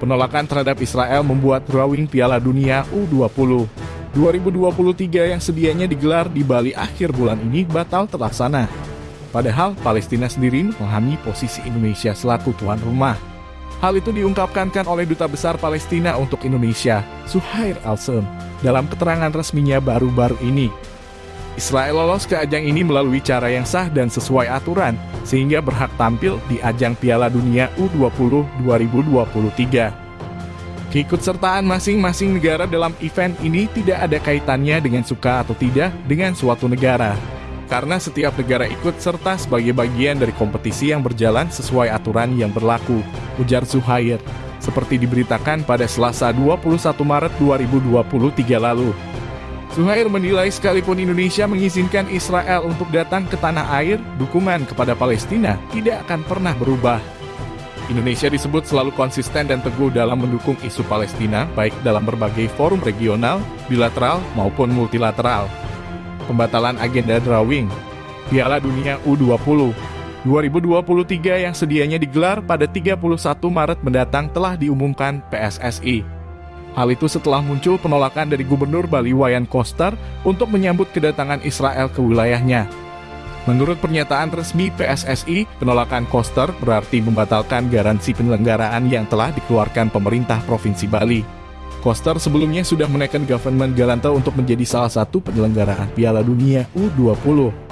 Penolakan terhadap Israel membuat drawing Piala Dunia U20 2023 yang sedianya digelar di Bali akhir bulan ini batal terlaksana. Padahal Palestina sendiri memahami posisi Indonesia selaku tuan rumah. Hal itu diungkapkan oleh Duta Besar Palestina untuk Indonesia, Suhair Alsem, dalam keterangan resminya baru-baru ini. Israel lolos ke ajang ini melalui cara yang sah dan sesuai aturan, sehingga berhak tampil di ajang Piala Dunia U20 2023. Keikutsertaan masing-masing negara dalam event ini tidak ada kaitannya dengan suka atau tidak dengan suatu negara. Karena setiap negara ikut serta sebagai bagian dari kompetisi yang berjalan sesuai aturan yang berlaku, ujar Zuhair, seperti diberitakan pada Selasa 21 Maret 2023 lalu. Suhair menilai sekalipun Indonesia mengizinkan Israel untuk datang ke tanah air, dukungan kepada Palestina tidak akan pernah berubah. Indonesia disebut selalu konsisten dan teguh dalam mendukung isu Palestina, baik dalam berbagai forum regional, bilateral, maupun multilateral. Pembatalan agenda drawing Piala Dunia U20 2023 yang sedianya digelar pada 31 Maret mendatang telah diumumkan PSSI. Hal itu setelah muncul penolakan dari Gubernur Bali Wayan Koster untuk menyambut kedatangan Israel ke wilayahnya. Menurut pernyataan resmi PSSI, penolakan Koster berarti membatalkan garansi penyelenggaraan yang telah dikeluarkan pemerintah Provinsi Bali. Koster sebelumnya sudah menaikkan government Galanta untuk menjadi salah satu penyelenggaraan Piala Dunia U20.